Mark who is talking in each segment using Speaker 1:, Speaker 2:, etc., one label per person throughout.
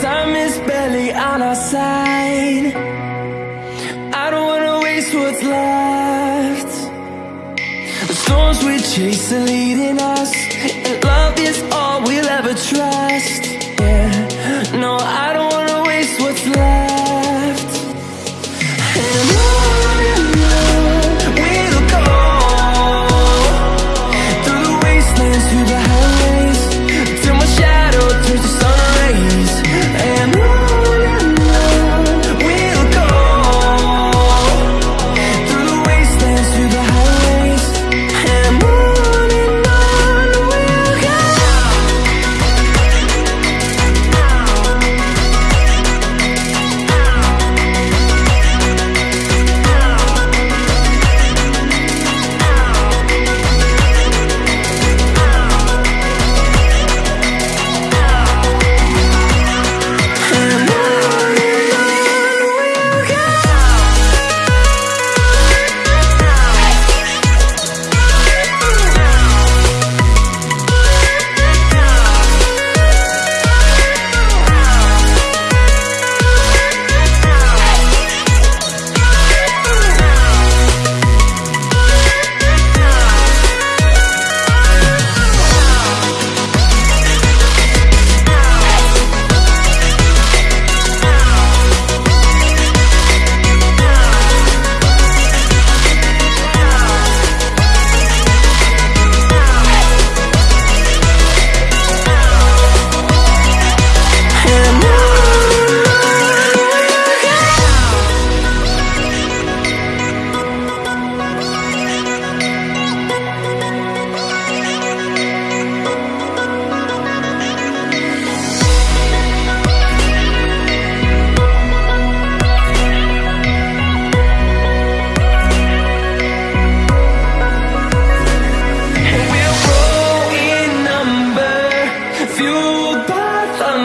Speaker 1: Time is barely on our side. I don't wanna waste what's left. The storms we chase are leading us And love is all we'll ever trust. Yeah, no, I don't wanna waste what's left.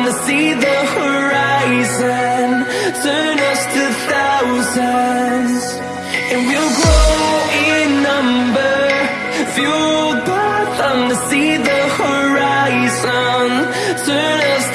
Speaker 1: Thunder, see the horizon, turn us to thousands. And we'll grow in number, fueled by thunder, see the horizon, turn us